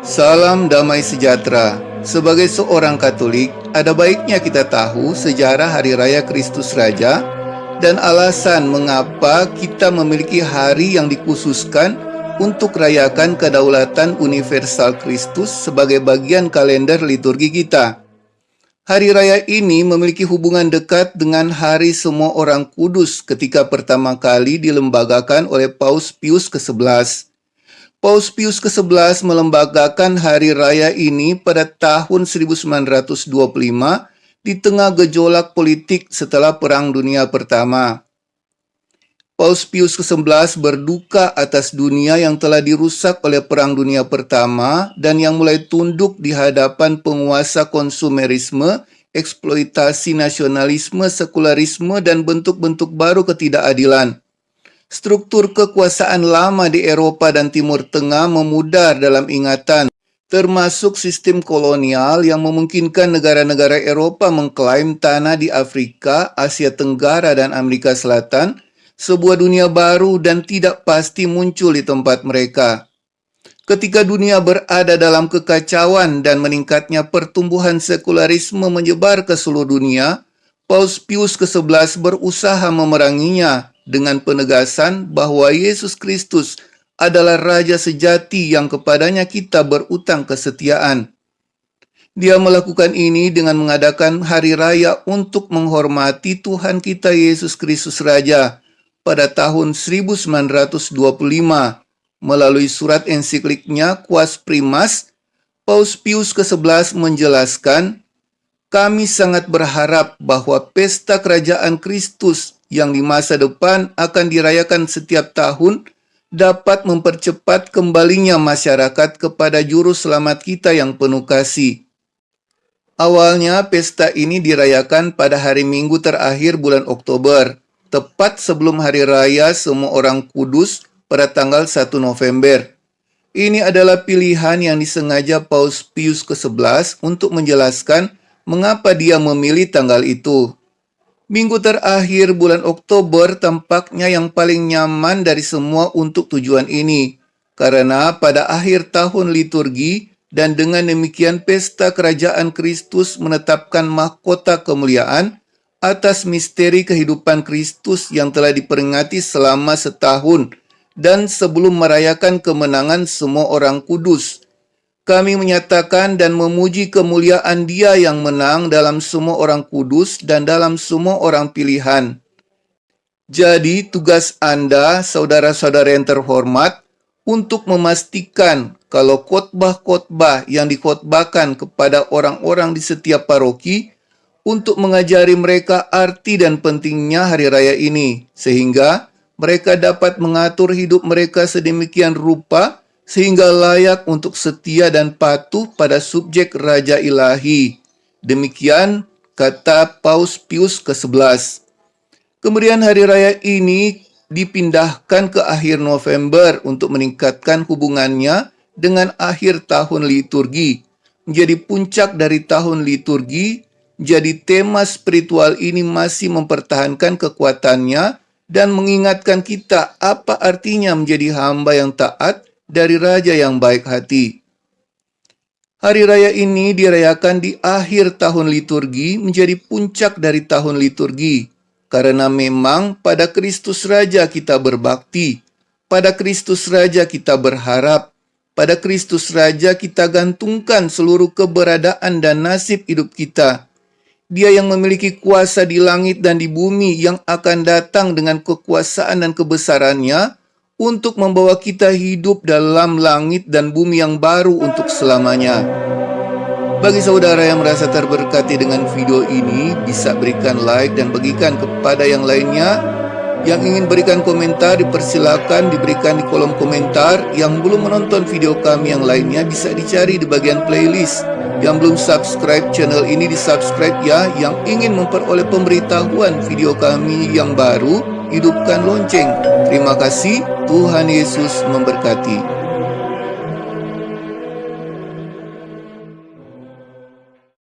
Salam damai sejahtera. Sebagai seorang Katolik, ada baiknya kita tahu sejarah Hari Raya Kristus Raja dan alasan mengapa kita memiliki hari yang dikhususkan untuk rayakan kedaulatan universal Kristus sebagai bagian kalender liturgi kita. Hari raya ini memiliki hubungan dekat dengan Hari Semua Orang Kudus ketika pertama kali dilembagakan oleh Paus Pius ke-11. Paus Pius ke-11 melembagakan hari raya ini pada tahun 1925 di tengah gejolak politik setelah Perang Dunia Pertama. Paus Pius ke-11 berduka atas dunia yang telah dirusak oleh Perang Dunia Pertama dan yang mulai tunduk di hadapan penguasa konsumerisme, eksploitasi nasionalisme, sekularisme, dan bentuk-bentuk baru ketidakadilan. Struktur kekuasaan lama di Eropa dan Timur Tengah memudar dalam ingatan, termasuk sistem kolonial yang memungkinkan negara-negara Eropa mengklaim tanah di Afrika, Asia Tenggara, dan Amerika Selatan, sebuah dunia baru dan tidak pasti muncul di tempat mereka. Ketika dunia berada dalam kekacauan dan meningkatnya pertumbuhan sekularisme menyebar ke seluruh dunia, Paus Pius ke-11 berusaha memeranginya dengan penegasan bahwa Yesus Kristus adalah Raja sejati yang kepadanya kita berutang kesetiaan. Dia melakukan ini dengan mengadakan hari raya untuk menghormati Tuhan kita Yesus Kristus Raja pada tahun 1925 melalui surat ensikliknya Quas Primas, Paus Pius ke-11 menjelaskan, kami sangat berharap bahwa pesta kerajaan Kristus yang di masa depan akan dirayakan setiap tahun dapat mempercepat kembalinya masyarakat kepada juru selamat kita yang penuh kasih. Awalnya pesta ini dirayakan pada hari Minggu terakhir bulan Oktober, tepat sebelum hari raya semua orang kudus pada tanggal 1 November. Ini adalah pilihan yang disengaja Paus Pius ke-11 untuk menjelaskan mengapa dia memilih tanggal itu. Minggu terakhir bulan Oktober tampaknya yang paling nyaman dari semua untuk tujuan ini, karena pada akhir tahun liturgi dan dengan demikian pesta kerajaan Kristus menetapkan mahkota kemuliaan atas misteri kehidupan Kristus yang telah diperingati selama setahun dan sebelum merayakan kemenangan semua orang kudus kami menyatakan dan memuji kemuliaan Dia yang menang dalam semua orang kudus dan dalam semua orang pilihan. Jadi, tugas Anda, saudara-saudara yang terhormat, untuk memastikan kalau khotbah-khotbah yang dikhotbahkan kepada orang-orang di setiap paroki untuk mengajari mereka arti dan pentingnya hari raya ini, sehingga mereka dapat mengatur hidup mereka sedemikian rupa sehingga layak untuk setia dan patuh pada subjek Raja Ilahi. Demikian kata Paus Pius ke-11. Kemudian hari raya ini dipindahkan ke akhir November untuk meningkatkan hubungannya dengan akhir tahun liturgi. Menjadi puncak dari tahun liturgi, jadi tema spiritual ini masih mempertahankan kekuatannya dan mengingatkan kita apa artinya menjadi hamba yang taat dari Raja yang baik hati. Hari raya ini dirayakan di akhir tahun liturgi menjadi puncak dari tahun liturgi, karena memang pada Kristus Raja kita berbakti, pada Kristus Raja kita berharap, pada Kristus Raja kita gantungkan seluruh keberadaan dan nasib hidup kita. Dia yang memiliki kuasa di langit dan di bumi yang akan datang dengan kekuasaan dan kebesarannya, untuk membawa kita hidup dalam langit dan bumi yang baru untuk selamanya. Bagi saudara yang merasa terberkati dengan video ini, bisa berikan like dan bagikan kepada yang lainnya. Yang ingin berikan komentar, dipersilakan diberikan di kolom komentar. Yang belum menonton video kami yang lainnya, bisa dicari di bagian playlist. Yang belum subscribe channel ini, di subscribe ya. Yang ingin memperoleh pemberitahuan video kami yang baru, hidupkan lonceng. Terima kasih, Tuhan Yesus memberkati.